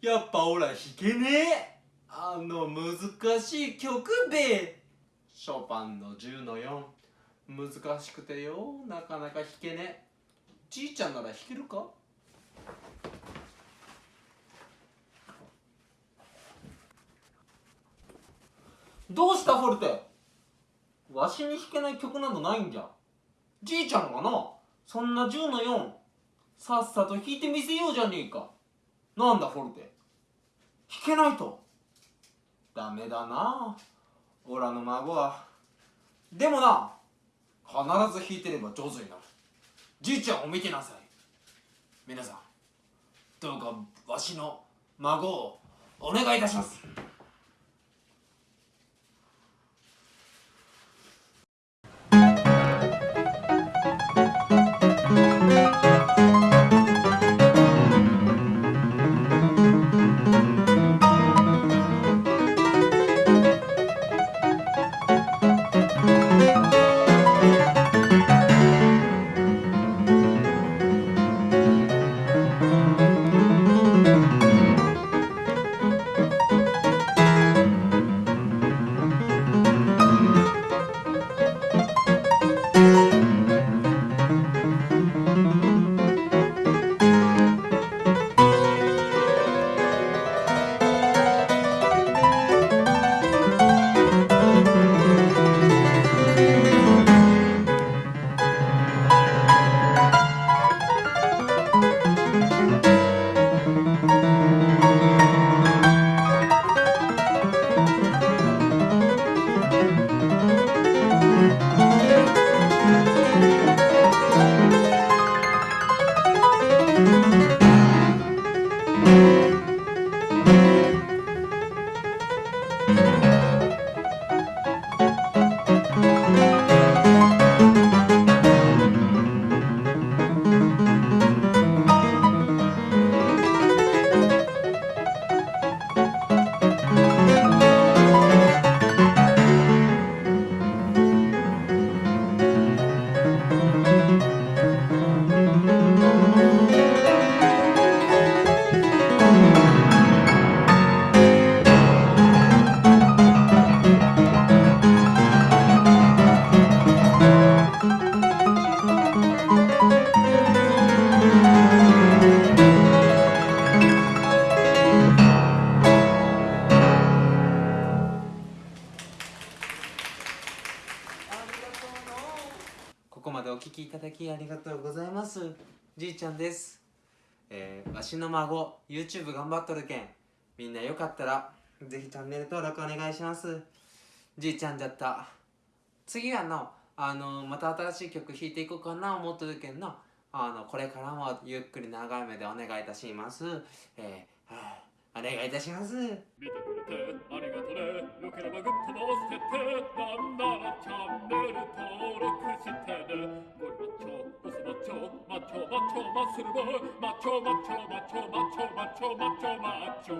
やっぱオラ弾けねえ。あの難しい曲べ。ショパンの10の4難しくてよ。なかなか弾けねえ。じいちゃんなら弾けるか？どうしたフォルテ？わしに弾けない曲などないんじゃ。じいちゃんがな。そんな10の4さっさと弾いてみせようじゃねえか。なんだフォルテ。弾けないと。ダメだな。オラの孫は。でもな必ず弾いてれば上手になる。じいちゃんを見てなさい。皆さんどうかわしの孫をお願いいたします。ここまでお聞きいただきありがとうございます。じいちゃんです。えー、わしの孫 YouTube 頑張っとるけん。みんなよかったらぜひチャンネル登録お願いします。じいちゃんだった。次はのあのまた新しい曲弾いていこうかな思ってるけんなあのこれからもゆっくり長い目でお願いいたします。えー、はあ、お願いいたします。見てくれてありがとね。よければグッドの押してボスマッチョマ